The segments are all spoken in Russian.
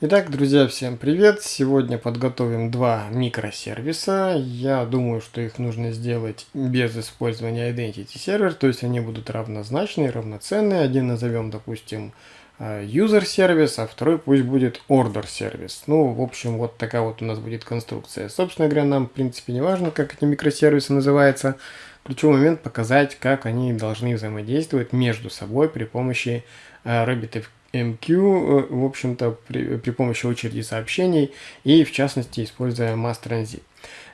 Итак, друзья, всем привет! Сегодня подготовим два микросервиса. Я думаю, что их нужно сделать без использования Identity Server, то есть они будут равнозначные, равноценные. Один назовем, допустим, э, user сервис, а второй пусть будет order сервис. Ну, в общем, вот такая вот у нас будет конструкция. Собственно говоря, нам, в принципе, не важно, как эти микросервисы называются. Ключевой момент показать, как они должны взаимодействовать между собой при помощи э, RabbitMQ MQ, э, в общем-то, при, при помощи очереди сообщений и, в частности, используя mass transit.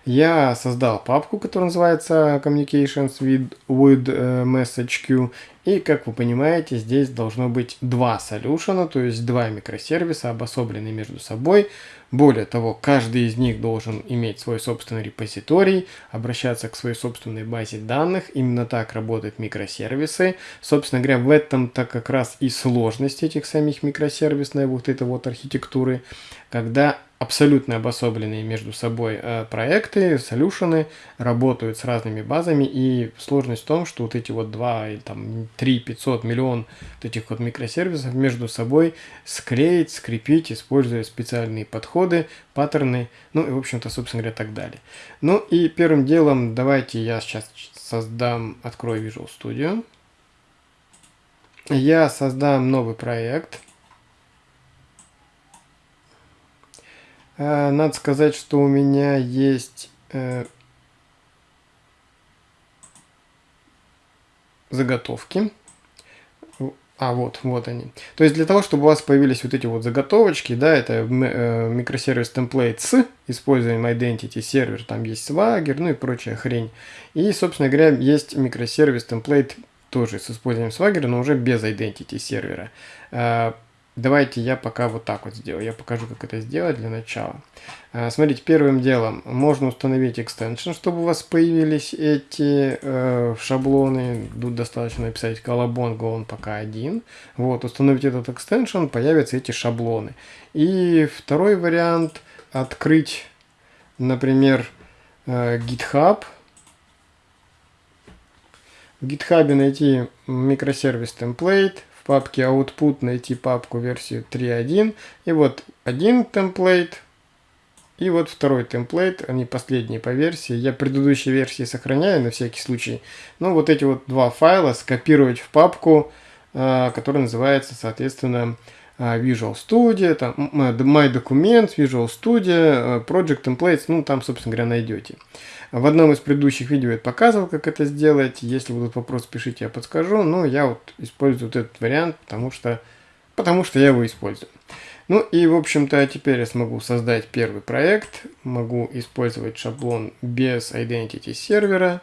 Я создал папку, которая называется Communications with, with uh, Message Queue. И, как вы понимаете, здесь должно быть два солюшена, то есть два микросервиса, обособленные между собой. Более того, каждый из них должен иметь свой собственный репозиторий, обращаться к своей собственной базе данных. Именно так работают микросервисы. Собственно говоря, в этом-то как раз и сложность этих самих микросервисной вот этой вот архитектуры, когда абсолютно обособленные между собой э, проекты, солюшены, работают с разными базами, и сложность в том, что вот эти вот 2, или там 3, 500, миллион вот этих вот микросервисов между собой склеить, скрепить, используя специальные подходы, паттерны, ну и, в общем-то, собственно говоря, так далее. Ну и первым делом давайте я сейчас создам, открою Visual Studio. Я создам новый проект – надо сказать, что у меня есть э, заготовки. А, вот, вот они. То есть для того, чтобы у вас появились вот эти вот заготовочки, да, это э, микросервис template с использованием identity сервер, там есть Swagger, ну и прочая хрень. И, собственно говоря, есть микросервис template тоже с использованием Swagger, но уже без identity сервера. Давайте я пока вот так вот сделаю. Я покажу, как это сделать для начала. А, смотрите, первым делом можно установить extension, чтобы у вас появились эти э, шаблоны. Тут достаточно написать колобонго, он пока один. Вот, установить этот extension, появятся эти шаблоны. И второй вариант, открыть, например, э, GitHub. В GitHub найти микросервис template, в папке output найти папку версию 3.1. И вот один темплейт, и вот второй темплейт, они последние по версии. Я предыдущие версии сохраняю на всякий случай. Ну, вот эти вот два файла скопировать в папку, э, которая называется, соответственно, Visual Studio, там, My Documents, Visual Studio, э, Project Templates, ну, там, собственно говоря, найдете. В одном из предыдущих видео я показывал, как это сделать. Если будут вопросы, пишите, я подскажу. Но я вот использую вот этот вариант, потому что, потому что я его использую. Ну и, в общем-то, теперь я смогу создать первый проект. Могу использовать шаблон без Identity сервера.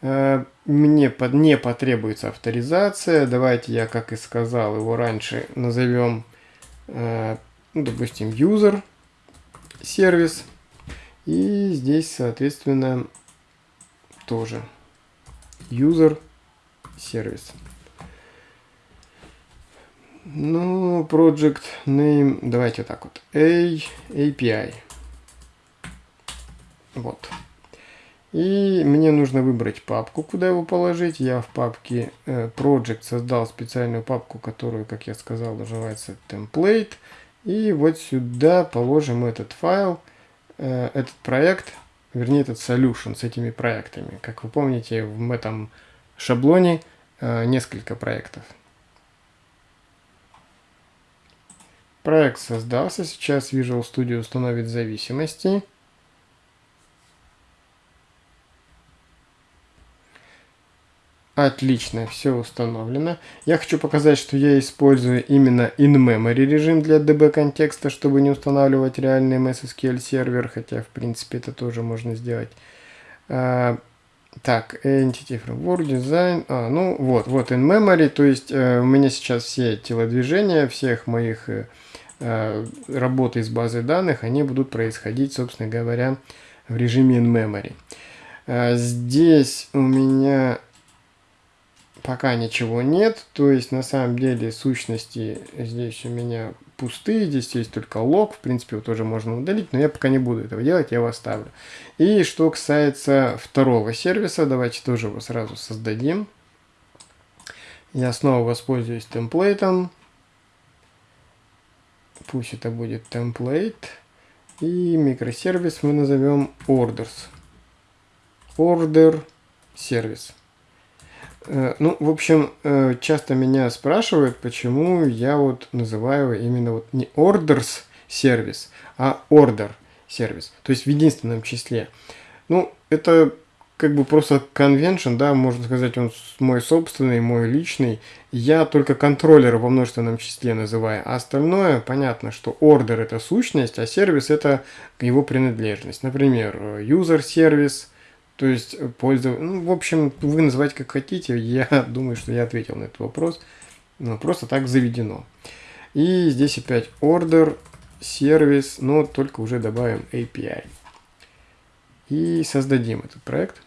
Э, мне под, не потребуется авторизация. Давайте я, как и сказал, его раньше назовем, э, ну, допустим, user сервис. И здесь, соответственно, тоже user сервис. Ну, project name, давайте так вот, A, API. Вот. И мне нужно выбрать папку, куда его положить. Я в папке э, Project создал специальную папку, которую, как я сказал, называется template. И вот сюда положим этот файл. Э, этот проект, вернее этот solution с этими проектами. Как вы помните, в этом шаблоне э, несколько проектов. Проект создался, сейчас Visual Studio установит зависимости. Отлично, все установлено. Я хочу показать, что я использую именно in-memory режим для DB контекста, чтобы не устанавливать реальный MSSQL сервер, хотя в принципе это тоже можно сделать. А, так, Entity Framework Design. А, ну вот, вот in-memory, то есть э, у меня сейчас все телодвижения всех моих э, э, работы из базы данных, они будут происходить, собственно говоря, в режиме in-memory. А, здесь у меня пока ничего нет. То есть на самом деле сущности здесь у меня пустые. Здесь есть только лог. В принципе, его тоже можно удалить. Но я пока не буду этого делать. Я его оставлю. И что касается второго сервиса. Давайте тоже его сразу создадим. Я снова воспользуюсь темплейтом. пусть это будет template. И микросервис мы назовем orders. Order сервис. Э, ну, в общем, э, часто меня спрашивают, почему я вот называю именно вот не orders сервис, а order сервис, то есть в единственном числе. Ну, это как бы просто convention, да, можно сказать, он мой собственный, мой личный. Я только контроллер во множественном числе называю, а остальное, понятно, что order это сущность, а сервис это его принадлежность. Например, user сервис, то есть пользователь, ну, в общем, вы называйте как хотите, я думаю, что я ответил на этот вопрос. Ну, просто так заведено. И здесь опять order, сервис, но только уже добавим API. И создадим этот проект.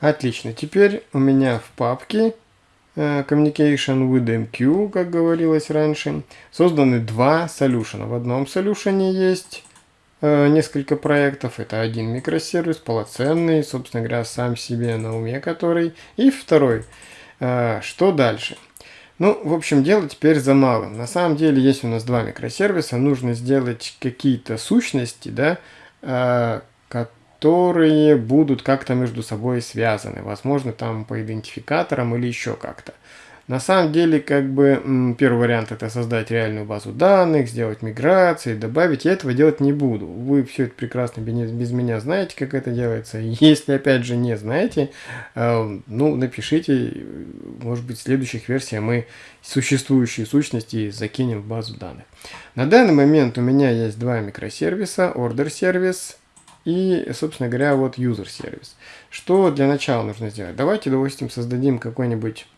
Отлично. Теперь у меня в папке э, Communication with MQ, как говорилось раньше, созданы два солюшена. В одном солюшене есть э, несколько проектов. Это один микросервис, полноценный, собственно говоря, сам себе на уме который. И второй. Э, что дальше? Ну, в общем, дело теперь за малым. На самом деле, есть у нас два микросервиса, нужно сделать какие-то сущности, да, которые будут как-то между собой связаны. Возможно, там по идентификаторам или еще как-то. На самом деле, как бы, первый вариант это создать реальную базу данных, сделать миграции, добавить. Я этого делать не буду. Вы все это прекрасно без, меня знаете, как это делается. Если, опять же, не знаете, э, ну, напишите. Может быть, в следующих версиях мы существующие сущности закинем в базу данных. На данный момент у меня есть два микросервиса. Order сервис и, собственно говоря, вот user сервис. Что для начала нужно сделать? Давайте, допустим, создадим какой-нибудь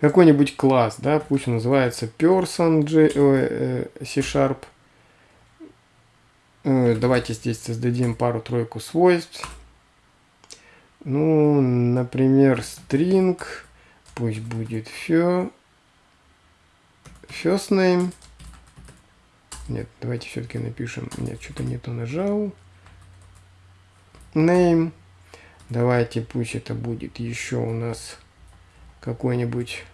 какой-нибудь класс, да, пусть он называется person J, э, C-Sharp. Э, давайте здесь создадим пару-тройку свойств. Ну, например, string, пусть будет first name. Нет, давайте все-таки напишем. Нет, что-то не то нажал name. Давайте пусть это будет еще у нас какой-нибудь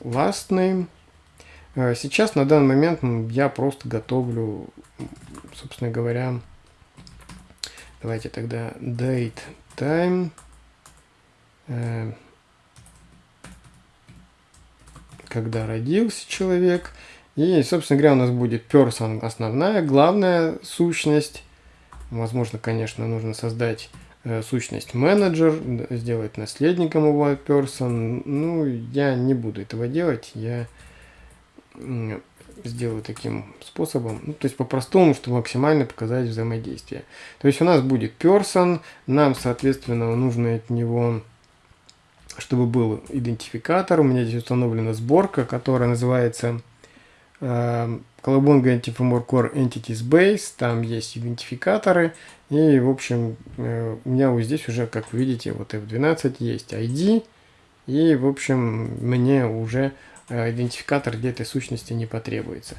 last name. А, сейчас на данный момент я просто готовлю, собственно говоря, давайте тогда date time. Э, когда родился человек. И, собственно говоря, у нас будет person основная, главная сущность. Возможно, конечно, нужно создать э, сущность менеджер, сделать наследником его person. Ну, я не буду этого делать, я сделаю таким способом, ну, то есть по-простому, чтобы максимально показать взаимодействие. То есть у нас будет person, нам, соответственно, нужно от него, чтобы был идентификатор. У меня здесь установлена сборка, которая называется Colabonga Anti-Framework Core Entities Base, там есть идентификаторы, и, в общем, э, у меня вот здесь уже, как вы видите, вот F12 есть ID, и, в общем, мне уже э, идентификатор для этой сущности не потребуется.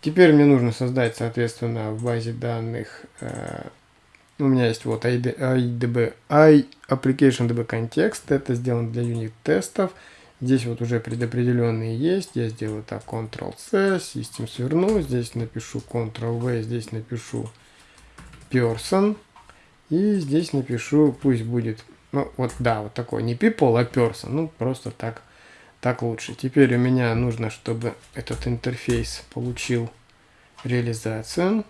Теперь мне нужно создать, соответственно, в базе данных, э, у меня есть вот ID, IDB, I Application DB Context, это сделано для юнит-тестов, Здесь вот уже предопределенные есть. Я сделаю так Ctrl-C, System сверну. Здесь напишу Ctrl-V, здесь напишу Person. И здесь напишу, пусть будет, ну вот да, вот такой, не people, а person. Ну просто так, так лучше. Теперь у меня нужно, чтобы этот интерфейс получил реализацию.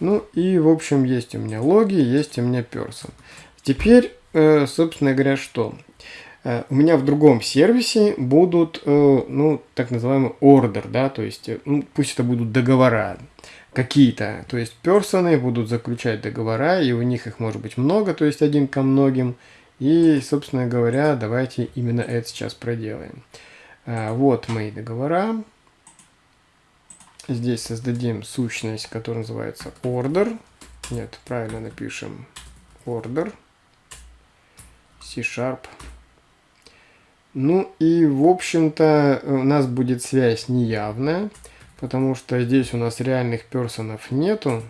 Ну и в общем есть у меня логи, есть у меня person. Теперь, э, собственно говоря, что? Э, у меня в другом сервисе будут, э, ну, так называемый order, да, то есть, э, ну, пусть это будут договора какие-то, то есть, персоны будут заключать договора, и у них их может быть много, то есть, один ко многим, и, собственно говоря, давайте именно это сейчас проделаем. Вот мои договора. Здесь создадим сущность, которая называется order. Нет, правильно напишем order. C-sharp ну и, в общем-то, у нас будет связь неявная, потому что здесь у нас реальных персонов нету.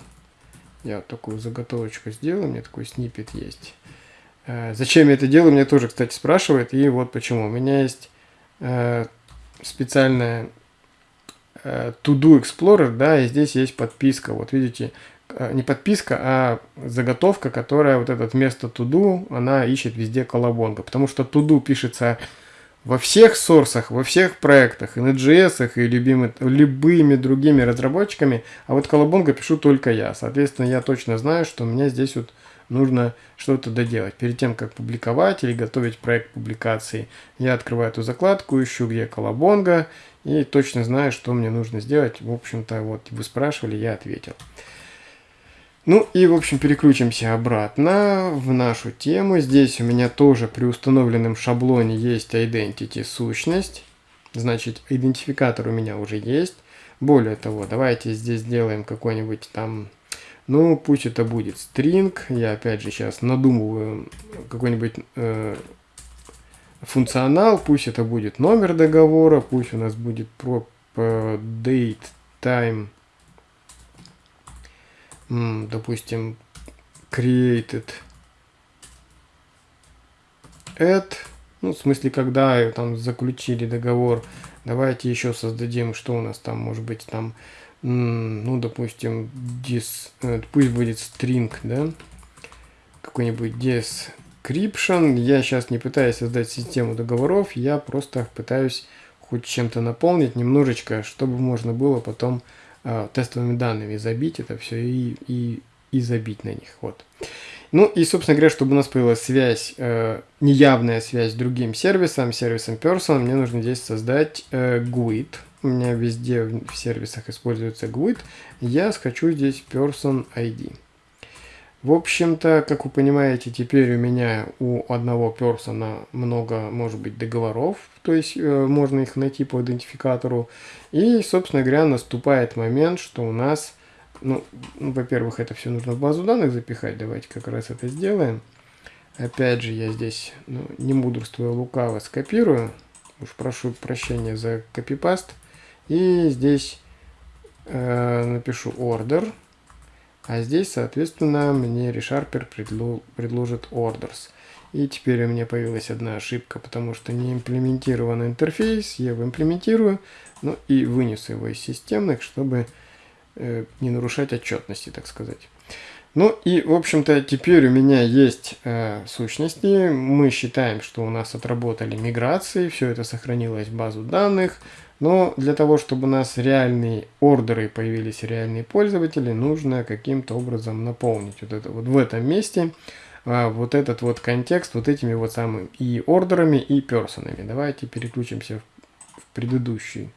Я такую заготовочку сделал, у меня такой снипет есть. Э, зачем я это делаю, меня тоже, кстати, спрашивают. И вот почему. У меня есть э, специальная э, To-Do Explorer, да, и здесь есть подписка. Вот видите, э, не подписка, а заготовка, которая вот этот вместо To-Do, она ищет везде колобонга. Потому что To-Do пишется во всех сорсах, во всех проектах, и на JS, и любимы, любыми другими разработчиками, а вот колобонга пишу только я. Соответственно, я точно знаю, что у меня здесь вот нужно что-то доделать. Перед тем, как публиковать или готовить проект публикации, я открываю эту закладку, ищу, где колобонга, и точно знаю, что мне нужно сделать. В общем-то, вот вы спрашивали, я ответил. Ну и, в общем, переключимся обратно в нашу тему. Здесь у меня тоже при установленном шаблоне есть identity сущность. Значит, идентификатор у меня уже есть. Более того, давайте здесь сделаем какой-нибудь там ну, пусть это будет string. Я опять же сейчас надумываю какой-нибудь э, функционал. Пусть это будет номер договора. Пусть у нас будет prop date time. Допустим, created at. Ну, в смысле, когда там заключили договор. Давайте еще создадим, что у нас там может быть там ну, допустим, dis, э, пусть будет string, да, какой-нибудь description. Я сейчас не пытаюсь создать систему договоров, я просто пытаюсь хоть чем-то наполнить немножечко, чтобы можно было потом э, тестовыми данными забить это все и, и, и забить на них. Вот. Ну и, собственно говоря, чтобы у нас появилась связь, э, неявная связь с другим сервисом, сервисом Person, мне нужно здесь создать э, GUID у меня везде в сервисах используется GUID, я хочу здесь Person ID. В общем-то, как вы понимаете, теперь у меня у одного персона много, может быть, договоров, то есть э, можно их найти по идентификатору. И, собственно говоря, наступает момент, что у нас, ну, ну во-первых, это все нужно в базу данных запихать, давайте как раз это сделаем. Опять же, я здесь, ну, не мудрствуя лукаво, скопирую. Уж прошу прощения за копипаст. И здесь э, напишу order. А здесь, соответственно, мне ReSharper предложит orders. И теперь у меня появилась одна ошибка, потому что не имплементирован интерфейс. Я его имплементирую, ну и вынесу его из системных, чтобы э, не нарушать отчетности, так сказать. Ну и, в общем-то, теперь у меня есть э, сущности. Мы считаем, что у нас отработали миграции, все это сохранилось в базу данных. Но для того, чтобы у нас реальные ордеры появились, реальные пользователи, нужно каким-то образом наполнить вот это вот в этом месте вот этот вот контекст вот этими вот самыми и ордерами, и персонами. Давайте переключимся в, предыдущий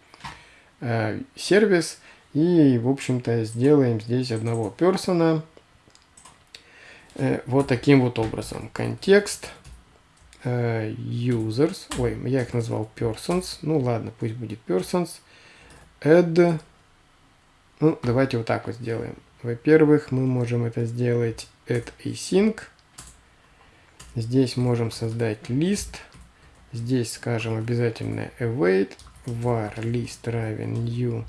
э, сервис и, в общем-то, сделаем здесь одного персона. Э, вот таким вот образом. Контекст uh, users, ой, я их назвал persons, ну ладно, пусть будет persons, add, ну давайте вот так вот сделаем. Во-первых, мы можем это сделать. Add async, здесь можем создать list, здесь скажем обязательно await, var list равен new,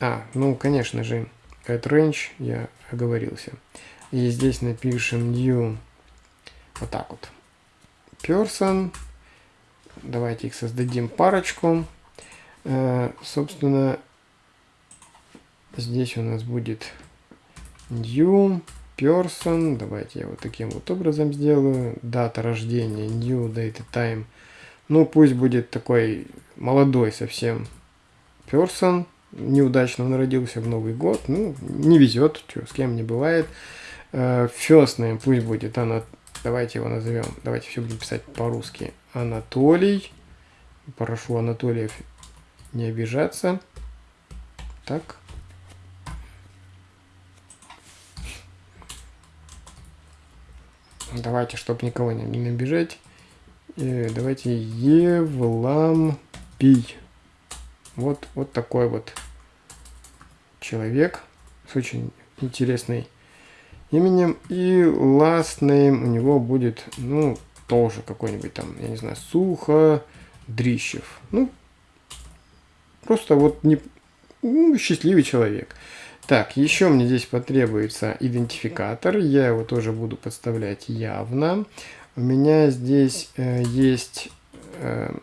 а, ну конечно же, add range, я оговорился, и здесь напишем new вот так вот. Person. Давайте их создадим парочку. Э, собственно, здесь у нас будет new person. Давайте я вот таким вот образом сделаю. Дата рождения new date time. Ну, пусть будет такой молодой совсем person. Неудачно он родился в Новый год. Ну, не везет, что, с кем не бывает. Э, first name пусть будет она Давайте его назовем. Давайте все будем писать по-русски. Анатолий. Прошу Анатолиев не обижаться. Так. Давайте, чтобы никого не, не набежать. Э, давайте Евлампий. Вот, вот такой вот человек с очень интересной именем. И last name у него будет, ну, тоже какой-нибудь там, я не знаю, Сухо Дрищев. Ну, просто вот не, ну, счастливый человек. Так, еще мне здесь потребуется идентификатор. Я его тоже буду подставлять явно. У меня здесь э, есть э,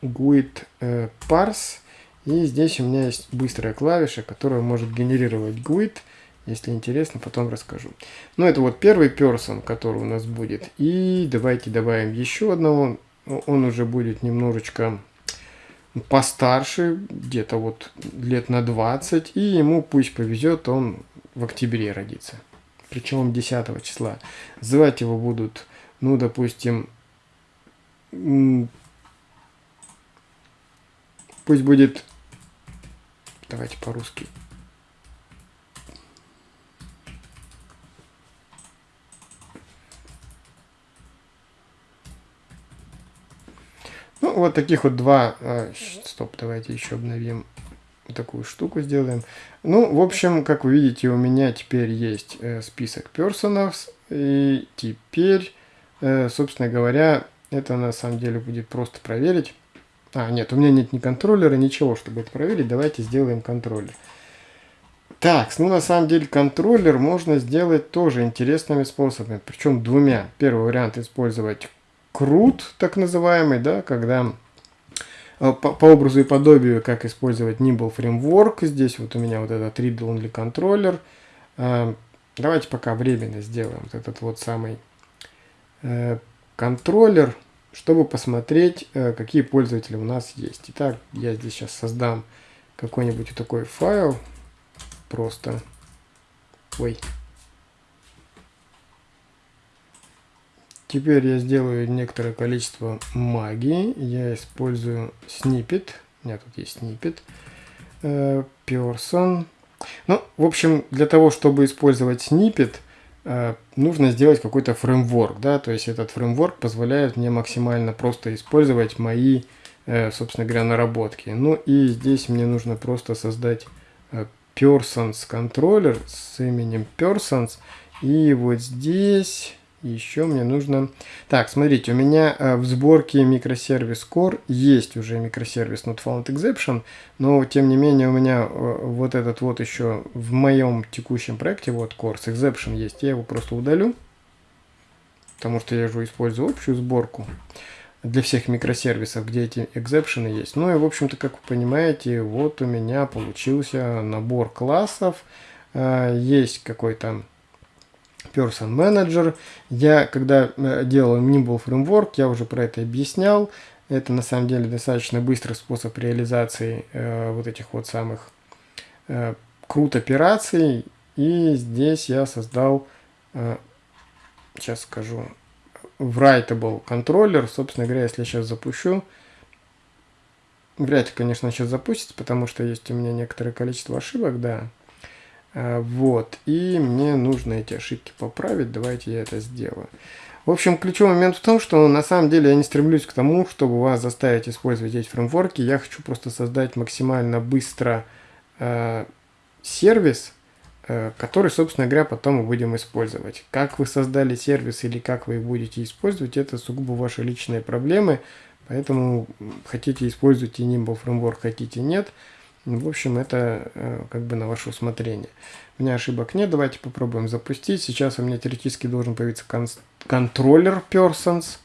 GUID э, parse. И здесь у меня есть быстрая клавиша, которая может генерировать GUID. Если интересно, потом расскажу. Ну, это вот первый person, который у нас будет. И давайте добавим еще одного. Он уже будет немножечко постарше, где-то вот лет на 20. И ему пусть повезет, он в октябре родится. Причем 10 числа. Звать его будут, ну, допустим, пусть будет, давайте по-русски, Ну, вот таких вот два... А, стоп, давайте еще обновим такую штуку сделаем. Ну, в общем, как вы видите, у меня теперь есть э, список персонов. И теперь, э, собственно говоря, это на самом деле будет просто проверить. А, нет, у меня нет ни контроллера, ничего, чтобы это проверить. Давайте сделаем контроллер. Так, ну на самом деле контроллер можно сделать тоже интересными способами, причем двумя. Первый вариант использовать крут, так называемый, да, когда э, по, по образу и подобию, как использовать Nimble Framework. Здесь вот у меня вот этот read-only контроллер. Э, давайте пока временно сделаем вот этот вот самый э, контроллер, чтобы посмотреть, какие пользователи у нас есть. Итак, я здесь сейчас создам какой-нибудь такой файл. Просто... Ой, Теперь я сделаю некоторое количество магии. Я использую snippet. У меня тут есть snippet. Э, person. Ну, в общем, для того, чтобы использовать snippet, э, нужно сделать какой-то фреймворк. Да? То есть этот фреймворк позволяет мне максимально просто использовать мои, э, собственно говоря, наработки. Ну и здесь мне нужно просто создать persons контроллер с именем persons. И вот здесь еще мне нужно... Так, смотрите, у меня э, в сборке микросервис Core есть уже микросервис Not Found Exception, но тем не менее у меня э, вот этот вот еще в моем текущем проекте, вот Course Exception есть, я его просто удалю, потому что я же использую общую сборку для всех микросервисов, где эти экзепшены есть. Ну и, в общем-то, как вы понимаете, вот у меня получился набор классов, э, есть какой-то Person Manager. Я, когда э, делал Nimble Framework, я уже про это объяснял. Это на самом деле достаточно быстрый способ реализации э, вот этих вот самых э, крут операций. И здесь я создал, э, сейчас скажу, writable контроллер. Собственно говоря, если я сейчас запущу, вряд ли, конечно, сейчас запустится, потому что есть у меня некоторое количество ошибок, да. Э, вот, и мне нужно эти ошибки поправить, давайте я это сделаю. В общем, ключевой момент в том, что на самом деле я не стремлюсь к тому, чтобы вас заставить использовать эти фреймворки. Я хочу просто создать максимально быстро э, сервис, э, который, собственно говоря, потом мы будем использовать. Как вы создали сервис или как вы будете использовать, это сугубо ваши личные проблемы. Поэтому хотите используйте Nimble фреймворк, хотите нет – ну, в общем, это э, как бы на ваше усмотрение. У меня ошибок нет, давайте попробуем запустить. Сейчас у меня теоретически должен появиться контроллер persons,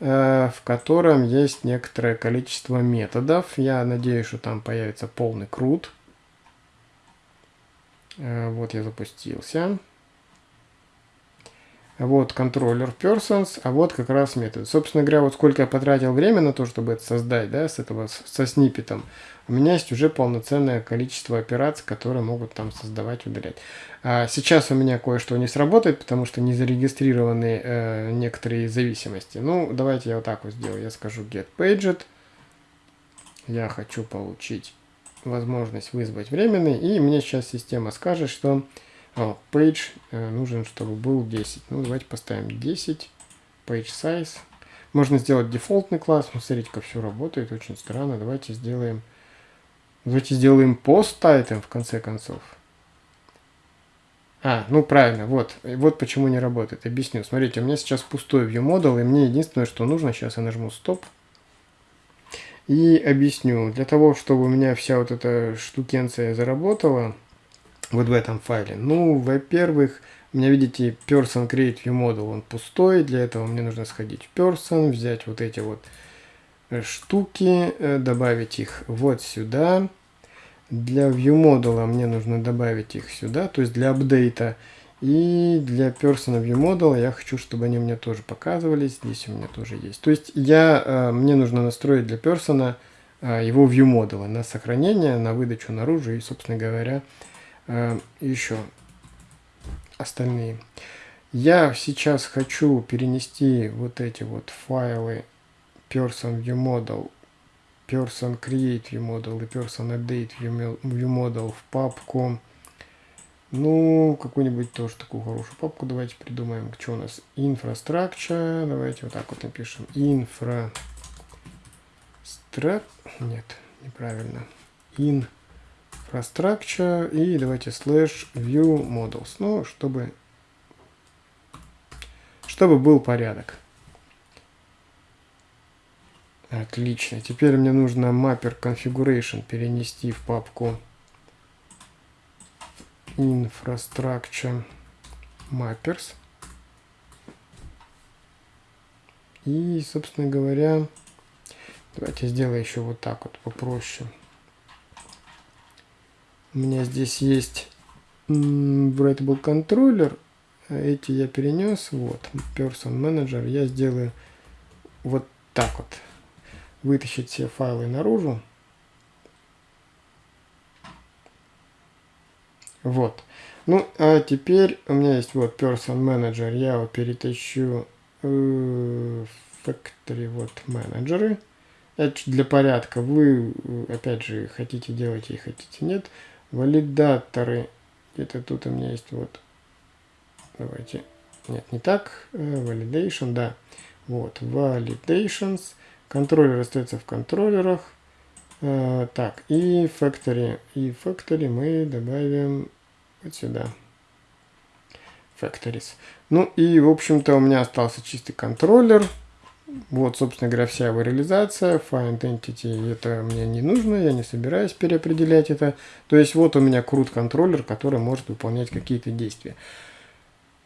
э, в котором есть некоторое количество методов. Я надеюсь, что там появится полный крут. Э, вот я запустился. Вот контроллер persons, а вот как раз метод. Собственно говоря, вот сколько я потратил время на то, чтобы это создать, да, с этого, со сниппетом, у меня есть уже полноценное количество операций, которые могут там создавать, удалять. А сейчас у меня кое-что не сработает, потому что не зарегистрированы э, некоторые зависимости. Ну, давайте я вот так вот сделаю. Я скажу get paged. Я хочу получить возможность вызвать временный, и мне сейчас система скажет, что о, page э, нужен, чтобы был 10. Ну, давайте поставим 10. Page size. Можно сделать дефолтный класс. Ну, смотрите, как все работает. Очень странно. Давайте сделаем... Давайте сделаем post item в конце концов. А, ну правильно, вот. Вот почему не работает. Объясню. Смотрите, у меня сейчас пустой view model, и мне единственное, что нужно, сейчас я нажму стоп. И объясню. Для того, чтобы у меня вся вот эта штукенция заработала, вот в этом файле. Ну, во-первых, у меня, видите, person create view model, он пустой. Для этого мне нужно сходить в person, взять вот эти вот э, штуки, э, добавить их вот сюда. Для view модула мне нужно добавить их сюда, то есть для апдейта. И для person view model я хочу, чтобы они мне тоже показывались. Здесь у меня тоже есть. То есть я, э, мне нужно настроить для person его view модула на сохранение, на выдачу наружу и, собственно говоря, Э, еще остальные. Я сейчас хочу перенести вот эти вот файлы person view model, person create view model и person update view model в папку. Ну, какую-нибудь тоже такую хорошую папку давайте придумаем. Что у нас? Infrastructure. Давайте вот так вот напишем. Infra... Нет, неправильно. In infrastructure и давайте slash view models, ну, чтобы, чтобы был порядок. Отлично. Теперь мне нужно mapper configuration перенести в папку infrastructure mappers. И, собственно говоря, давайте сделаю еще вот так вот попроще. У меня здесь есть Writable контроллер. Эти я перенес. Вот, Person Manager. Я сделаю вот так вот. Вытащить все файлы наружу. Вот. Ну, а теперь у меня есть вот Person Manager. Я его перетащу в Factory. Вот менеджеры. Это для порядка. Вы, опять же, хотите делать и хотите нет. Валидаторы. Где-то тут у меня есть вот. Давайте. Нет, не так. Э, validation, да. Вот. Validations. Контроллер остается в контроллерах. А, так, и factory. И factory мы добавим вот сюда. Factories. Ну и, в общем-то, у меня остался чистый контроллер. Вот, собственно говоря, вся его реализация. Find Entity это мне не нужно, я не собираюсь переопределять это. То есть вот у меня CRUD контроллер, который может выполнять какие-то действия.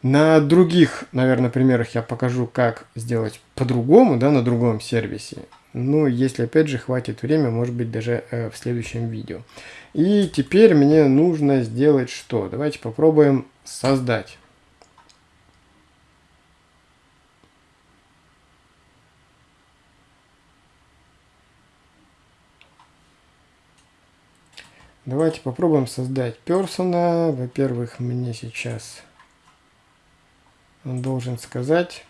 На других, наверное, примерах я покажу, как сделать по-другому, да, на другом сервисе. Но если, опять же, хватит времени, может быть, даже э, в следующем видео. И теперь мне нужно сделать что? Давайте попробуем создать Давайте попробуем создать персона. Во-первых, мне сейчас он должен сказать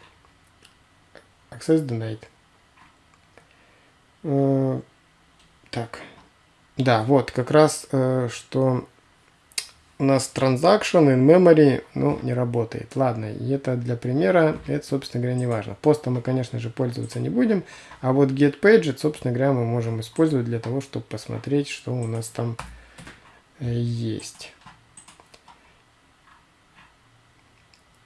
access denied. Э, так. Да, вот как раз, э, что у нас transaction in memory, ну, не работает. Ладно, и это для примера, это, собственно говоря, не важно. Постом мы, конечно же, пользоваться не будем, а вот get page, собственно говоря, мы можем использовать для того, чтобы посмотреть, что у нас там есть.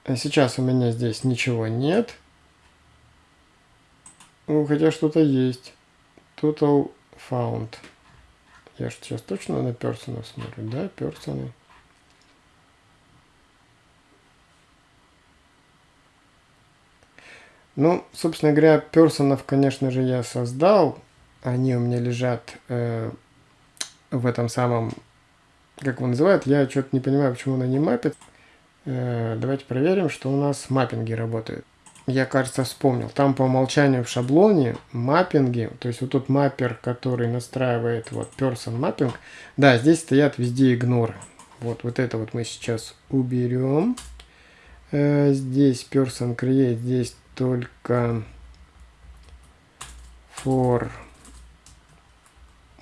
А сейчас у меня здесь ничего нет. Ну, хотя что-то есть. Total found. Я же сейчас точно на персонов смотрю, да, персоны. Ну, собственно говоря, персонов, конечно же, я создал. Они у меня лежат э, в этом самом как его называют, я что-то не понимаю, почему она не мапит. Э, давайте проверим, что у нас маппинги работают. Я, кажется, вспомнил. Там по умолчанию в шаблоне маппинги, то есть вот тут маппер, который настраивает вот person mapping. Да, здесь стоят везде игнор. Вот, вот это вот мы сейчас уберем. Э, здесь person create, здесь только for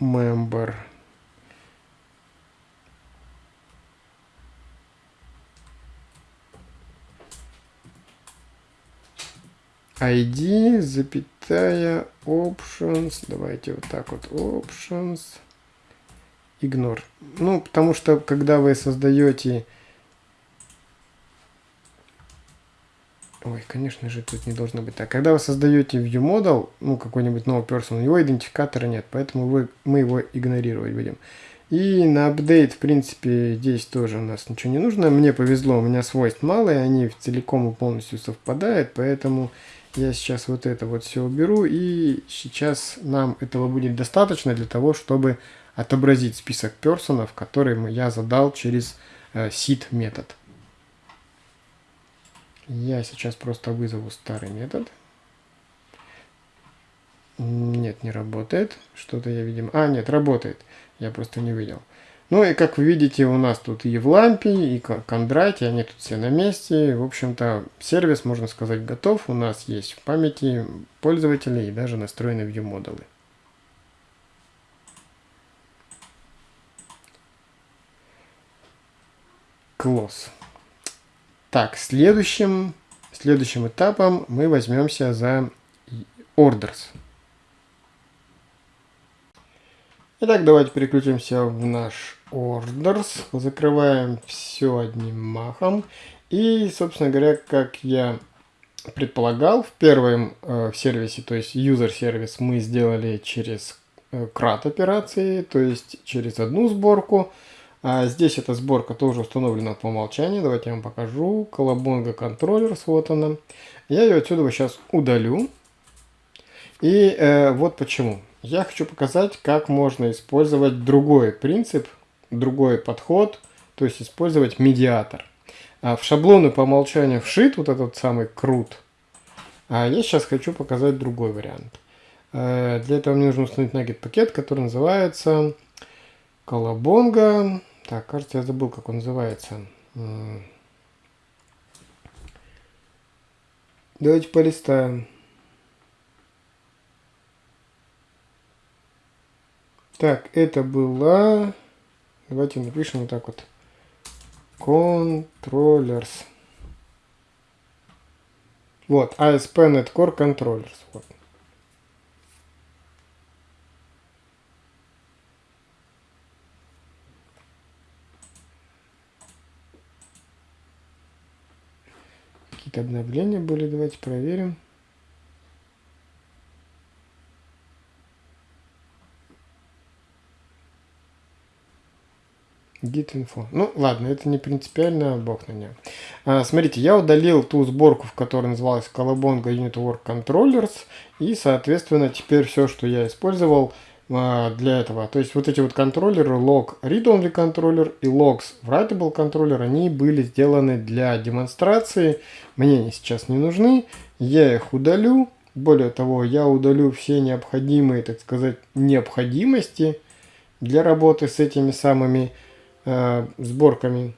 member ID, запятая, options, давайте вот так вот, options, ignore. Ну, потому что, когда вы создаете Ой, конечно же, тут не должно быть так. Когда вы создаете ViewModel, ну, какой-нибудь новый person, у него идентификатора нет, поэтому вы, мы его игнорировать будем. И на апдейт, в принципе, здесь тоже у нас ничего не нужно. Мне повезло, у меня свойств мало, и они целиком и полностью совпадают, поэтому я сейчас вот это вот все уберу, и сейчас нам этого будет достаточно для того, чтобы отобразить список персонов, которые я задал через э, seed метод. Я сейчас просто вызову старый метод. Нет, не работает. Что-то я, видимо... А, нет, работает. Я просто не видел. Ну и как вы видите, у нас тут и в лампе, и Кондрате, они тут все на месте. В общем-то, сервис, можно сказать, готов. У нас есть в памяти пользователей и даже настроены view модулы. Close. Так, следующим, следующим этапом мы возьмемся за orders. Итак, давайте переключимся в наш orders. Закрываем все одним махом. И, собственно говоря, как я предполагал, в первом э, сервисе, то есть user сервис, мы сделали через э, CRAT операции, то есть через одну сборку. А здесь эта сборка тоже установлена по умолчанию. Давайте я вам покажу. Колобонга контроллер, вот она. Я ее отсюда сейчас удалю. И э, вот почему. Я хочу показать, как можно использовать другой принцип, другой подход, то есть использовать медиатор. А в шаблоны по умолчанию вшит вот этот самый крут. А я сейчас хочу показать другой вариант. Э, для этого мне нужно установить нагет пакет, который называется колобонга так, кажется, я забыл, как он называется. Давайте полистаем. Так, это была... Давайте напишем вот так вот. Controllers. Вот, ASP.NET Core Controllers. Вот. Какие-то обновления были, давайте проверим. Git info. Ну, ладно, это не принципиально, бог на нее. А, смотрите, я удалил ту сборку, в которой называлась Colabonga Unit Work Controllers, и, соответственно, теперь все, что я использовал, а, для этого. То есть вот эти вот контроллеры, log read-only контроллер и logs writable контроллер, они были сделаны для демонстрации. Мне они сейчас не нужны. Я их удалю. Более того, я удалю все необходимые, так сказать, необходимости для работы с этими самыми э, сборками.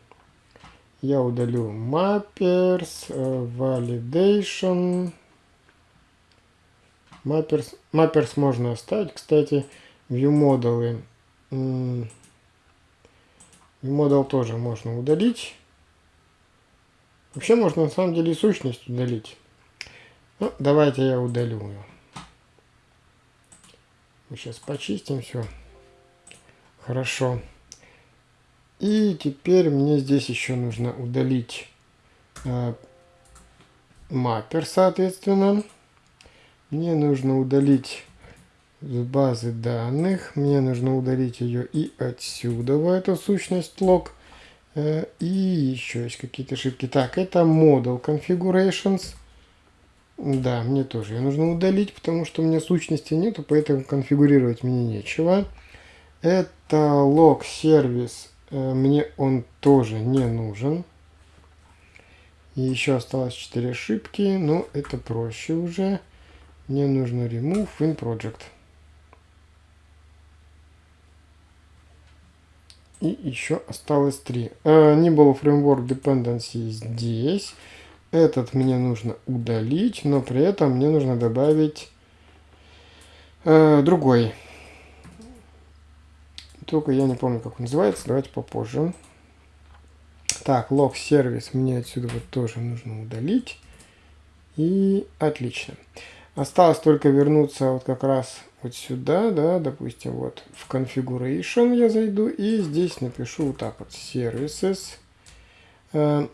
Я удалю mappers, э, validation, Mappers, mappers можно оставить, кстати, ViewModel. ViewModel тоже можно удалить. Вообще можно на самом деле сущность удалить. Ну, давайте я удалю ее. Мы сейчас почистим все. Хорошо. И теперь мне здесь еще нужно удалить э, маппер, соответственно. Мне нужно удалить с базы данных. Мне нужно удалить ее и отсюда, в эту сущность лог. Э, и еще есть какие-то ошибки. Так, это Model Configurations. Да, мне тоже ее нужно удалить, потому что у меня сущности нету, поэтому конфигурировать мне нечего. Это log сервис. Э, мне он тоже не нужен. И еще осталось 4 ошибки, но это проще уже. Мне нужно remove in project. И еще осталось три. Uh, Nibble Framework Dependency здесь. Этот мне нужно удалить, но при этом мне нужно добавить uh, другой. Только я не помню, как он называется. Давайте попозже. Так, log сервис мне отсюда вот тоже нужно удалить. И отлично. Осталось только вернуться вот как раз вот сюда, да, допустим, вот в configuration я зайду и здесь напишу вот так вот services, э,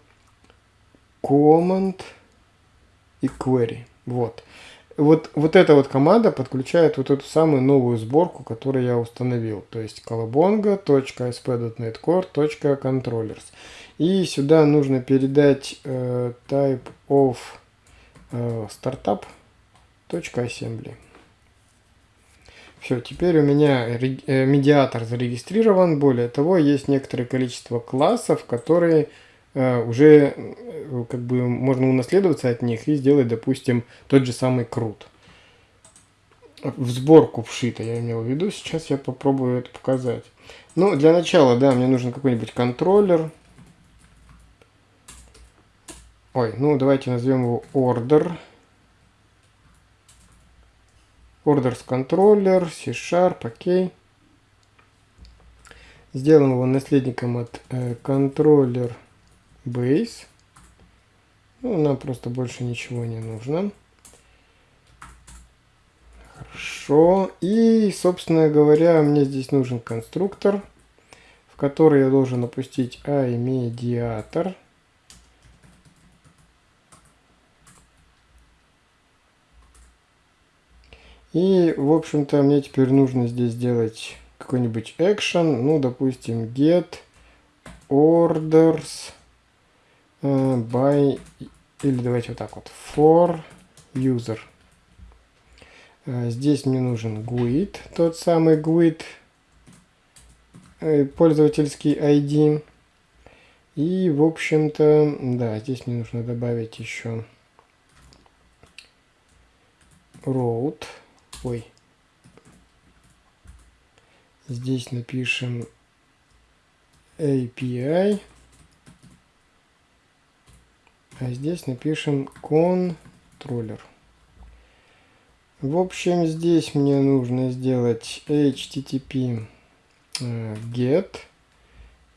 command, и query. Вот. Вот, вот эта вот команда подключает вот эту самую новую сборку, которую я установил. То есть colabonga.asp.netcore.controllers. И сюда нужно передать э, type of э, startup.assembly. Все, теперь у меня э, медиатор зарегистрирован. Более того, есть некоторое количество классов, которые уже э, как бы можно унаследоваться от них и сделать, допустим, тот же самый крут. В сборку вшито, я имел в виду. Сейчас я попробую это показать. Ну, для начала, да, мне нужен какой-нибудь контроллер. Ой, ну давайте назовем его order. Orders controller, C-Sharp, окей. Сделаем его наследником от э, controller base. Ну, нам просто больше ничего не нужно. Хорошо. И, собственно говоря, мне здесь нужен конструктор, в который я должен опустить iMediator. И, в общем-то, мне теперь нужно здесь сделать какой-нибудь action, ну, допустим, get orders by, или давайте вот так вот, for user. Uh, здесь мне нужен GUID, тот самый GUID, uh, пользовательский ID. И, в общем-то, да, здесь мне нужно добавить еще road. Ой. Здесь напишем API. А здесь напишем контроллер. В общем, здесь мне нужно сделать HTTP э, get.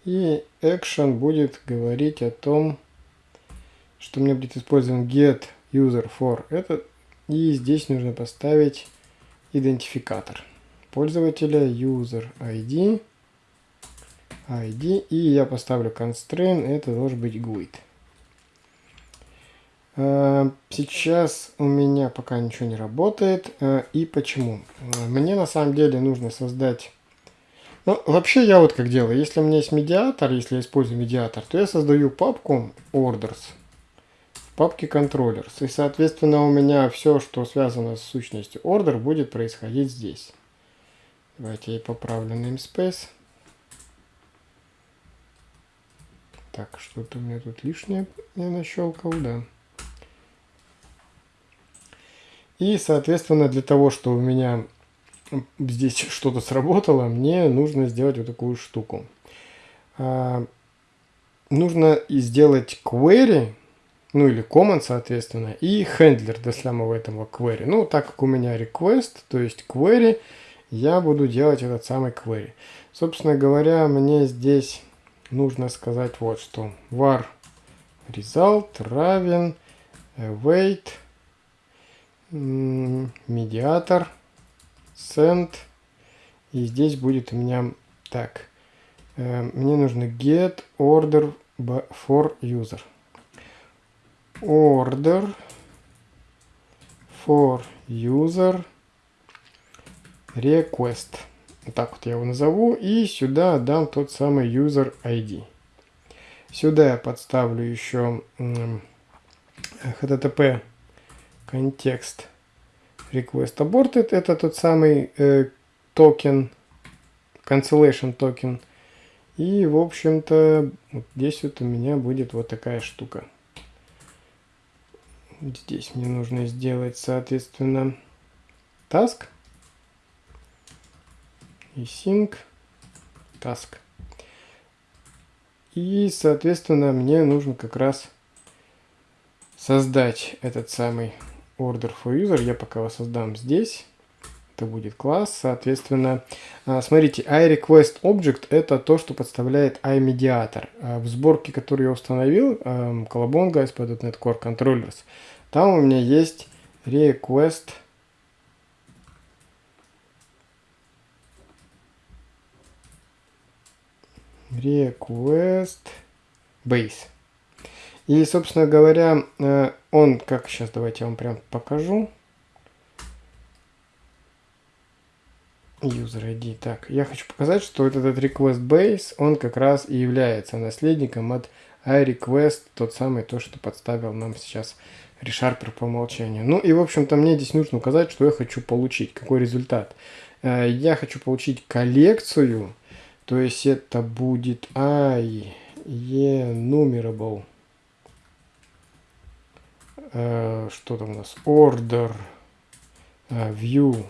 И action будет говорить о том, что мне будет использован get user for это. И здесь нужно поставить идентификатор пользователя user ID ID и я поставлю constraint это должен быть GUID сейчас у меня пока ничего не работает а, и почему мне на самом деле нужно создать ну, вообще я вот как делаю, если у меня есть медиатор, если я использую медиатор, то я создаю папку orders папке controllers. И, соответственно, у меня все, что связано с сущностью order, будет происходить здесь. Давайте я поправлю namespace. Так, что-то у меня тут лишнее я нащелкал, да. И, соответственно, для того, чтобы у меня здесь что-то сработало, мне нужно сделать вот такую штуку. А, нужно сделать query ну или command, соответственно, и handler для самого этого query. Ну, так как у меня request, то есть query, я буду делать этот самый query. Собственно говоря, мне здесь нужно сказать вот что. var result равен await медиатор send и здесь будет у меня так э, мне нужно get order for user order for user request. Так вот я его назову. И сюда дам тот самый user ID. Сюда я подставлю еще http контекст request aborted. Это тот самый э, токен, cancellation токен. И, в общем-то, вот здесь вот у меня будет вот такая штука. Здесь мне нужно сделать, соответственно, task, async task. И, соответственно, мне нужно как раз создать этот самый order for user. Я пока его здесь это будет класс. Соответственно, а, смотрите, iRequestObject это то, что подставляет iMediator. А в сборке, которую я установил, Colabonga, ASP.NET Core Controllers, там у меня есть request request base. И, собственно говоря, э, он, как сейчас давайте я вам прям покажу. User ID. Так, я хочу показать, что этот request base, он как раз и является наследником от iRequest, тот самый, то, что подставил нам сейчас ReSharper по умолчанию. Ну и, в общем-то, мне здесь нужно указать, что я хочу получить, какой результат. Э, я хочу получить коллекцию, то есть это будет i enumerable, что там у нас, order э, view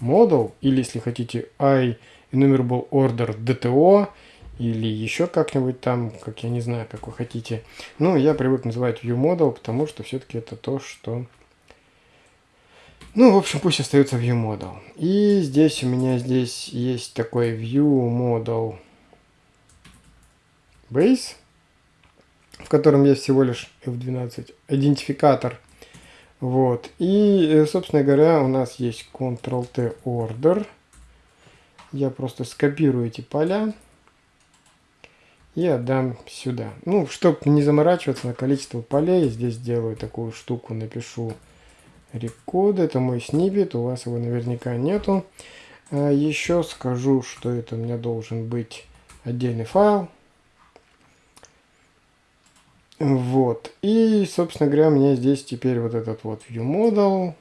model, или если хотите i enumerable order dto, или еще как-нибудь там, как я не знаю, как вы хотите. Ну, я привык называть view model, потому что все-таки это то, что... Ну, в общем, пусть остается view model. И здесь у меня здесь есть такой view model base, в котором есть всего лишь F12 идентификатор. Вот. И, э, собственно говоря, у нас есть Ctrl-T order. Я просто скопирую эти поля и отдам сюда. Ну, чтобы не заморачиваться на количество полей, здесь сделаю такую штуку, напишу рекод, это мой снипет, у вас его наверняка нету. А еще скажу, что это у меня должен быть отдельный файл. Вот. И, собственно говоря, мне здесь теперь вот этот вот viewModel,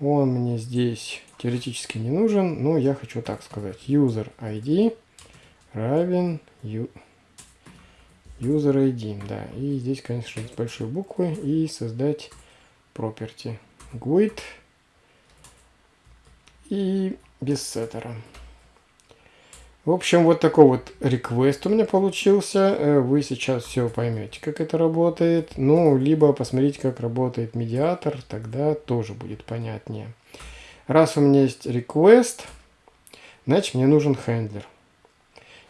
он мне здесь теоретически не нужен, но я хочу так сказать. User ID равен user ID, да. И здесь, конечно, с большой буквы и создать property GUID и без сеттера. В общем, вот такой вот request у меня получился. Э, вы сейчас все поймете, как это работает. Ну, либо посмотрите, как работает медиатор, тогда тоже будет понятнее. Раз у меня есть request, значит мне нужен хендлер.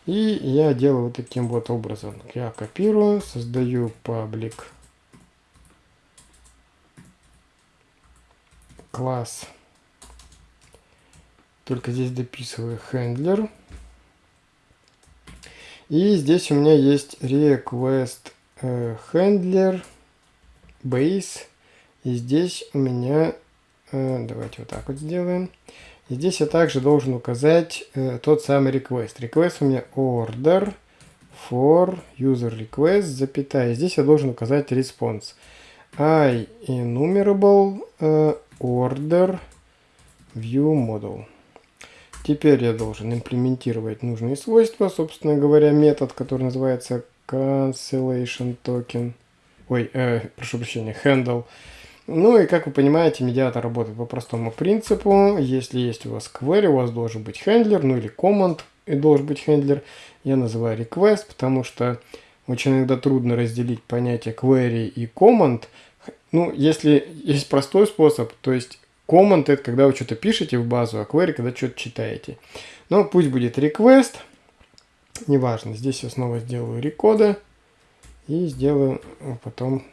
И я делаю вот таким вот образом. Я копирую, создаю public класс. Только здесь дописываю handler. И здесь у меня есть request э, handler base. И здесь у меня, э, давайте вот так вот сделаем. И здесь я также должен указать э, тот самый request. Request у меня order for user request, запятая. Здесь я должен указать response. I enumerable order view model. Теперь я должен имплементировать нужные свойства, собственно говоря, метод, который называется cancellation token. Ой, э, прошу прощения, handle. Ну и как вы понимаете, медиатор работает по простому принципу. Если есть у вас query, у вас должен быть хендлер, ну или command и должен быть хендлер. Я называю request, потому что очень иногда трудно разделить понятие query и command. Ну, если есть простой способ, то есть command это когда вы что-то пишете в базу, а query когда что-то читаете. Но пусть будет request, неважно. Здесь я снова сделаю рекоды и сделаю потом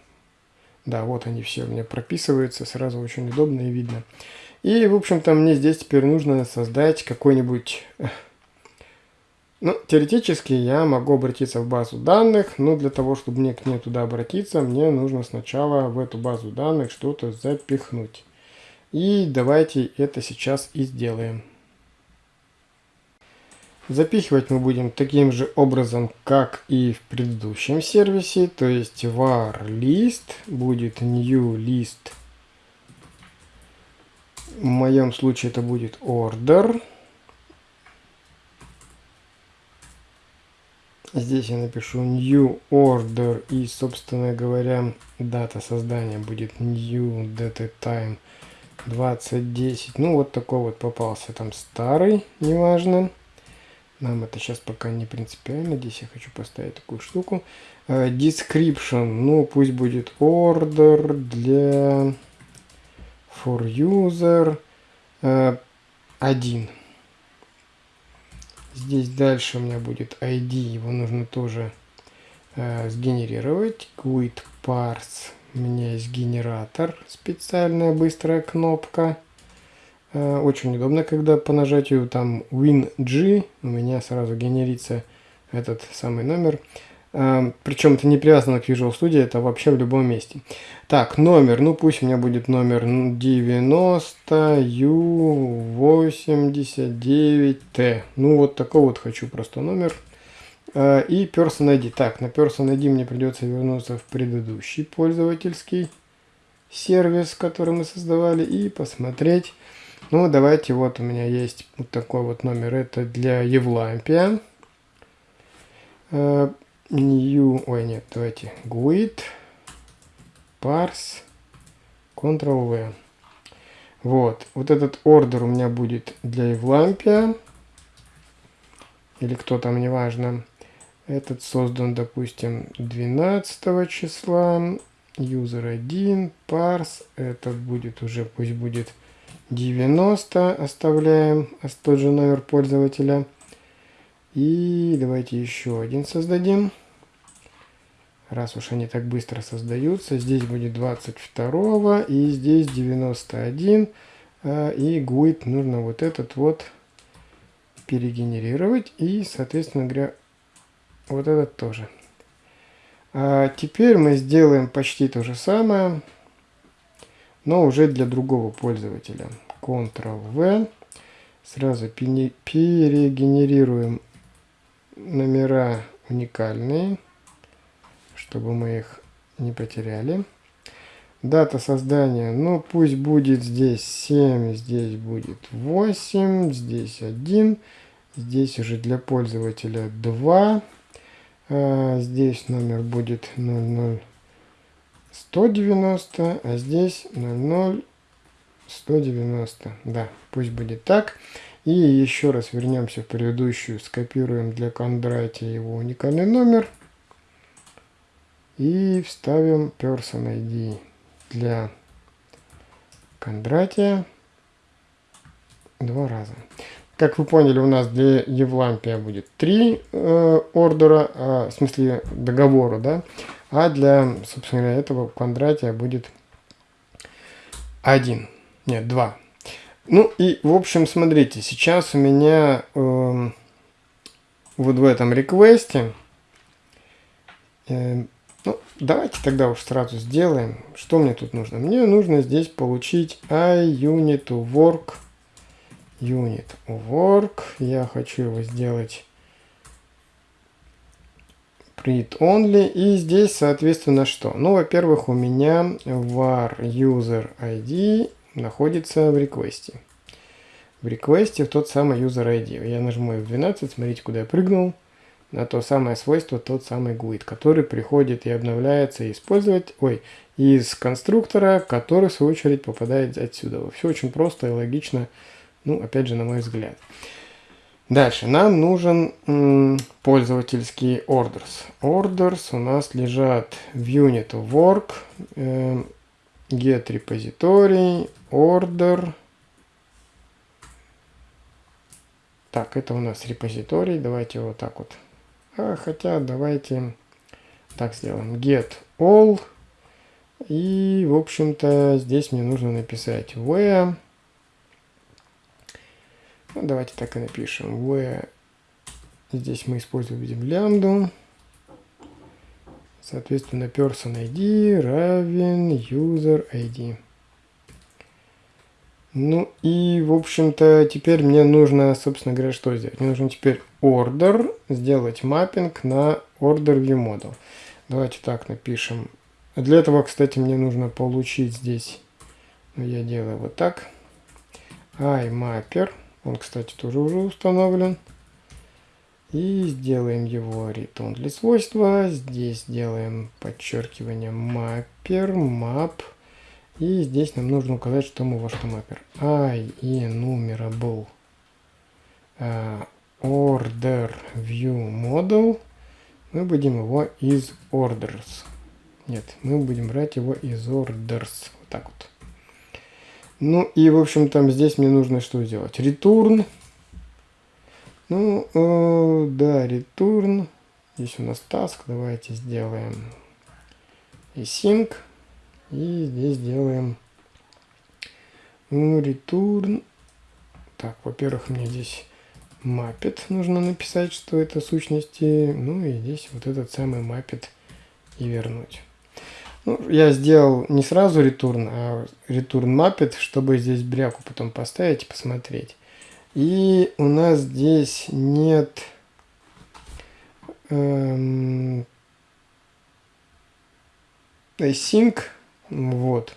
да, вот они все у меня прописываются, сразу очень удобно и видно. И, в общем-то, мне здесь теперь нужно создать какой-нибудь... Ну, теоретически я могу обратиться в базу данных, но для того, чтобы мне к ней туда обратиться, мне нужно сначала в эту базу данных что-то запихнуть. И давайте это сейчас и сделаем. Запихивать мы будем таким же образом, как и в предыдущем сервисе, то есть var list будет new list. В моем случае это будет order. Здесь я напишу new order и, собственно говоря, дата создания будет new data time 2010. Ну, вот такой вот попался там старый, неважно. Нам это сейчас пока не принципиально. Здесь я хочу поставить такую штуку. Uh, description. Ну, пусть будет order для for user uh, 1. Здесь дальше у меня будет ID. Его нужно тоже uh, сгенерировать. Quit parse. У меня есть генератор. Специальная быстрая кнопка. Э, очень удобно, когда по нажатию там WinG у меня сразу генерится этот самый номер. Э, причем это не привязано к Visual Studio, это вообще в любом месте. Так, номер, ну пусть у меня будет номер 90U89T. Ну вот такой вот хочу просто номер. Э, и Person ID. Так, на Person ID мне придется вернуться в предыдущий пользовательский сервис, который мы создавали, и посмотреть. Ну, давайте, вот у меня есть вот такой вот номер. Это для Евлампия. Uh, new, ой, нет, давайте, GUID, parse, Ctrl-V. Вот, вот этот ордер у меня будет для Евлампия. Или кто там, неважно. Этот создан, допустим, 12 числа. User 1, parse. Этот будет уже, пусть будет 90. Оставляем тот же номер пользователя. И давайте еще один создадим. Раз уж они так быстро создаются. Здесь будет 22 и здесь 91. А, и GUID нужно вот этот вот перегенерировать. И, соответственно говоря, вот этот тоже. А теперь мы сделаем почти то же самое, но уже для другого пользователя. Ctrl-V. Сразу перегенерируем номера уникальные, чтобы мы их не потеряли. Дата создания, ну пусть будет здесь 7, здесь будет 8, здесь 1. Здесь уже для пользователя 2. А, здесь номер будет 00190, а здесь 00190. Да, пусть будет так. И еще раз вернемся в предыдущую, скопируем для Кондратия его уникальный номер. И вставим Person ID для Кондратия два раза. Как вы поняли, у нас для Евлампия будет три э, ордера, э, в смысле договора, да, а для, собственно говоря, этого Кондратия будет один, нет, два. Ну и, в общем, смотрите, сейчас у меня э, вот в этом реквесте, э, ну, давайте тогда уж сразу сделаем, что мне тут нужно. Мне нужно здесь получить iUnit work unit work. Я хочу его сделать print only. И здесь, соответственно, что? Ну, во-первых, у меня var user ID находится в реквесте. В реквесте в тот самый user ID. Я нажму F12, смотрите, куда я прыгнул. На то самое свойство, тот самый GUID, который приходит и обновляется использовать, ой, из конструктора, который в свою очередь попадает отсюда. Все очень просто и логично ну, опять же, на мой взгляд. Дальше. Нам нужен пользовательский orders. Orders у нас лежат в unit work, э, get repository, order. Так, это у нас репозиторий. Давайте вот так вот. А, хотя давайте так сделаем. Get all. И, в общем-то, здесь мне нужно написать where ну, давайте так и напишем. В. Здесь мы используем видим лямбду. Соответственно, person ID равен user ID. Ну и, в общем-то, теперь мне нужно, собственно говоря, что сделать? Мне нужно теперь order, сделать маппинг на order view model. Давайте так напишем. Для этого, кстати, мне нужно получить здесь, ну, я делаю вот так, iMapper. Он, кстати, тоже уже установлен. И сделаем его return для свойства. Здесь делаем подчеркивание mapper, map. И здесь нам нужно указать, что мы во что mapper. I enumerable uh, order view model. Мы будем его из orders. Нет, мы будем брать его из orders. Вот так вот. Ну и, в общем, там здесь мне нужно что сделать? Return. Ну, э, да, return. Здесь у нас task. Давайте сделаем async. И здесь сделаем ну, return. Так, во-первых, мне здесь маппет нужно написать, что это сущности. Ну и здесь вот этот самый маппет и вернуть. Ну, я сделал не сразу return, а return mappet, чтобы здесь бряку потом поставить и посмотреть. И у нас здесь нет эм, async. Вот.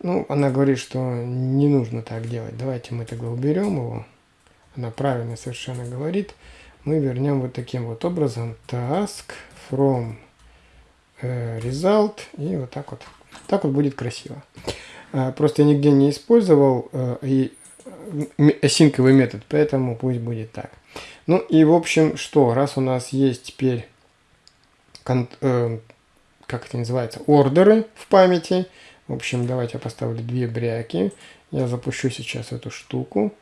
Ну, она говорит, что не нужно так делать. Давайте мы тогда уберем его. Она правильно совершенно говорит. Мы вернем вот таким вот образом task from result и вот так вот. Так вот будет красиво. А, просто я нигде не использовал э, и асинковый метод, поэтому пусть будет так. Ну и в общем, что, раз у нас есть теперь, э, как это называется, ордеры в памяти, в общем, давайте я поставлю две бряки. Я запущу сейчас эту штуку.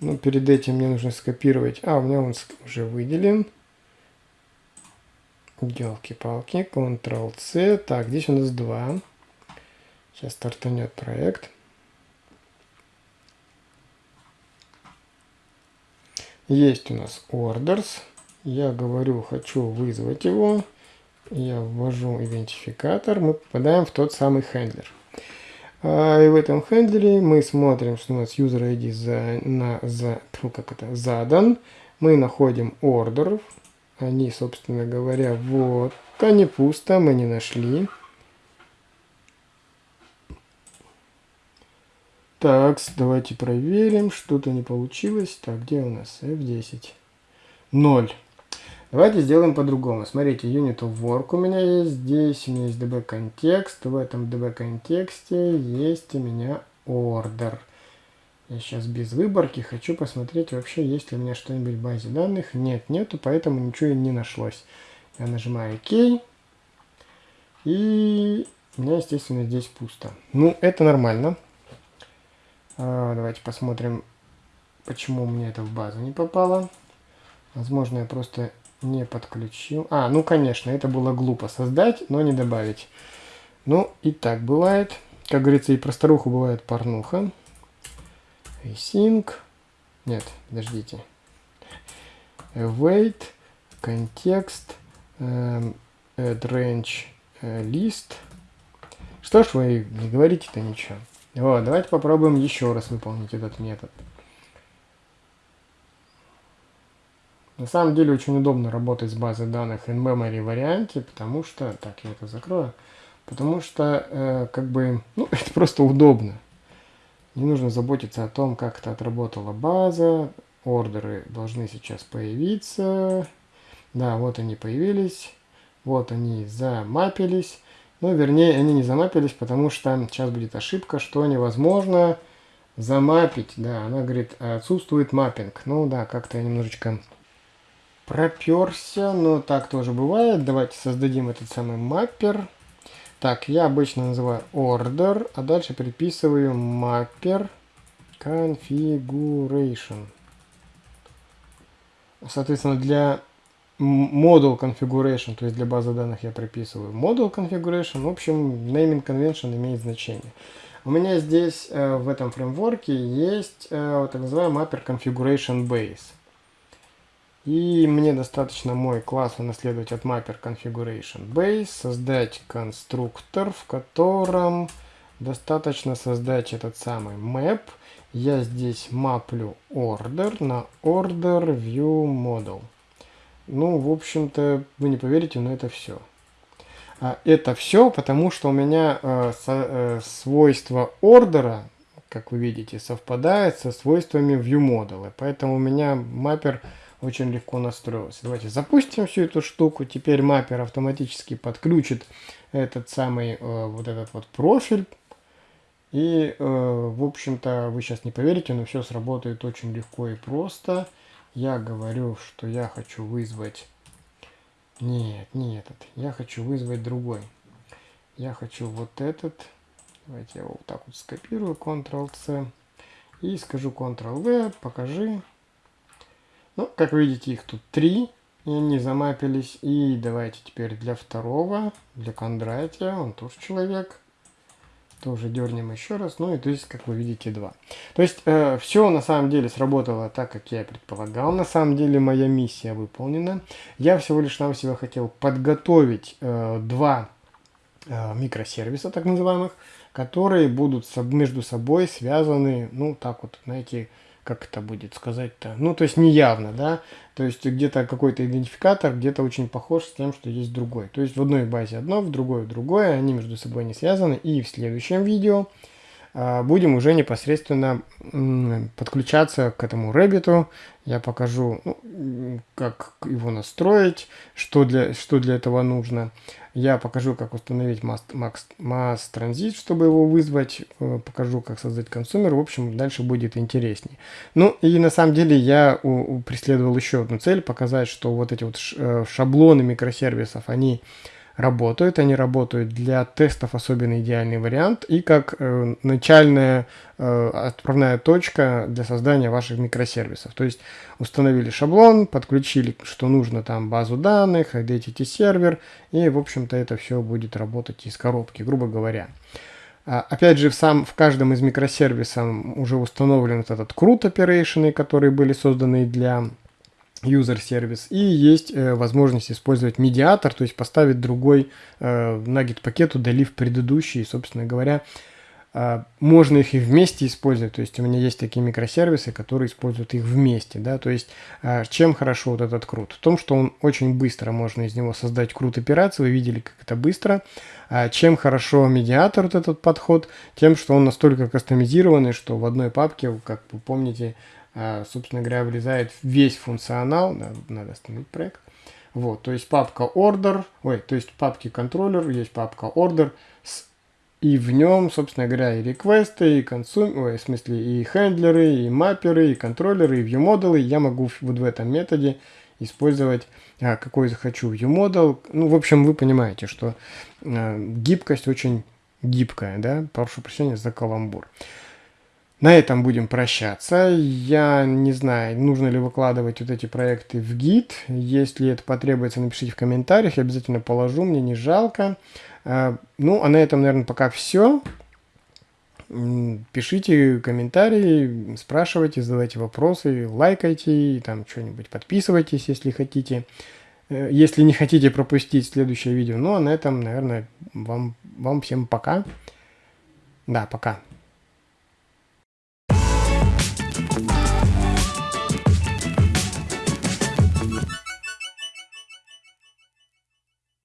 Но перед этим мне нужно скопировать. А, у меня он уже выделен. Елки-палки. Ctrl-C. Так, здесь у нас два. Сейчас стартанет проект. Есть у нас orders. Я говорю, хочу вызвать его. Я ввожу идентификатор. Мы попадаем в тот самый хендлер. А, и в этом хендлере мы смотрим, что у нас user ID за, на, за, как это, задан. Мы находим ордеров. Они, собственно говоря, вот они пусто, мы не нашли. Так, давайте проверим, что-то не получилось. Так, где у нас F10? 0. Давайте сделаем по-другому. Смотрите, unit of work у меня есть здесь, у меня есть db контекст. В этом db контексте есть у меня order. Я сейчас без выборки хочу посмотреть вообще, есть ли у меня что-нибудь в базе данных. Нет, нету, поэтому ничего не нашлось. Я нажимаю OK. И у меня, естественно, здесь пусто. Ну, это нормально. А, давайте посмотрим, почему меня это в базу не попало. Возможно, я просто не подключил. А, ну конечно, это было глупо создать, но не добавить. Ну, и так бывает. Как говорится, и про старуху бывает порнуха. Async. Нет, подождите. Await. Контекст. Эм, add range э, list. Что ж вы не говорите-то ничего. Вот, давайте попробуем еще раз выполнить этот метод. На самом деле очень удобно работать с базой данных in-memory варианте, потому что... Так, я это закрою. Потому что, э, как бы, ну, это просто удобно. Не нужно заботиться о том, как это отработала база. Ордеры должны сейчас появиться. Да, вот они появились. Вот они замапились. Ну, вернее, они не замапились, потому что сейчас будет ошибка, что невозможно замапить. Да, она говорит, отсутствует маппинг. Ну да, как-то я немножечко проперся, но так тоже бывает. Давайте создадим этот самый маппер. Так, я обычно называю order, а дальше приписываю mapper configuration. Соответственно, для model configuration, то есть для базы данных я приписываю model configuration. В общем, naming convention имеет значение. У меня здесь э, в этом фреймворке есть э, так называемый mapper configuration base. И мне достаточно мой класс унаследовать от mapper configuration base, создать конструктор, в котором достаточно создать этот самый map. Я здесь маплю order на order view model. Ну, в общем-то, вы не поверите, но это все. А это все, потому что у меня э, э, свойство ордера, как вы видите, совпадает со свойствами view model. Поэтому у меня маппер очень легко настроился. Давайте запустим всю эту штуку. Теперь маппер автоматически подключит этот самый э, вот этот вот профиль. И, э, в общем-то, вы сейчас не поверите, но все сработает очень легко и просто. Я говорю, что я хочу вызвать... Нет, не этот. Я хочу вызвать другой. Я хочу вот этот. Давайте я его вот так вот скопирую, Ctrl-C. И скажу Ctrl-V, покажи. Ну, как видите, их тут три, и они замапились. И давайте теперь для второго, для Кондратия, он тоже человек. тоже дернем еще раз. Ну и то есть, как вы видите, два. То есть, э, все на самом деле сработало так, как я предполагал. На самом деле, моя миссия выполнена. Я всего лишь нам себя хотел подготовить э, два э, микросервиса, так называемых, которые будут между собой связаны, ну, так вот, знаете, как это будет сказать-то, ну, то есть неявно, да, то есть где-то какой-то идентификатор, где-то очень похож с тем, что есть другой. То есть в одной базе одно, в другой другое, они между собой не связаны. И в следующем видео будем уже непосредственно подключаться к этому Rabbit. Я покажу, ну, как его настроить, что для, что для этого нужно. Я покажу, как установить Mass, Mass, Mass Transit, чтобы его вызвать. Э, покажу, как создать консумер. В общем, дальше будет интереснее. Ну, и на самом деле я у, у преследовал еще одну цель, показать, что вот эти вот э, шаблоны микросервисов, они работают. Они работают для тестов особенно идеальный вариант и как э, начальная э, отправная точка для создания ваших микросервисов. То есть установили шаблон, подключили, что нужно там базу данных, identity сервер и в общем-то это все будет работать из коробки, грубо говоря. А, опять же, в, сам, в каждом из микросервисов уже установлен этот CRUD operation, которые были созданы для user сервис и есть э, возможность использовать медиатор, то есть поставить другой э, наггет пакет, удалив предыдущий, собственно говоря, э, можно их и вместе использовать, то есть у меня есть такие микросервисы, которые используют их вместе, да, то есть э, чем хорошо вот этот крут? В том, что он очень быстро, можно из него создать крут операции, вы видели, как это быстро, а чем хорошо медиатор вот этот подход, тем, что он настолько кастомизированный, что в одной папке, как вы помните, собственно говоря, влезает весь функционал, надо, остановить проект. Вот, то есть папка order, ой, то есть папки контроллер, есть папка order, с, и в нем, собственно говоря, и реквесты, и консум, ой, в смысле, и хендлеры, и мапперы, и контроллеры, и viewModel. Я могу вот в этом методе использовать а, какой захочу viewModel. Ну, в общем, вы понимаете, что а, гибкость очень гибкая, да, прошу прощения за каламбур. На этом будем прощаться. Я не знаю, нужно ли выкладывать вот эти проекты в гид. Если это потребуется, напишите в комментариях. Я обязательно положу, мне не жалко. А, ну, а на этом, наверное, пока все. Пишите комментарии, спрашивайте, задавайте вопросы, лайкайте, там что-нибудь подписывайтесь, если хотите. Э, если не хотите пропустить следующее видео. Ну, а на этом, наверное, вам, вам всем пока. Да, пока.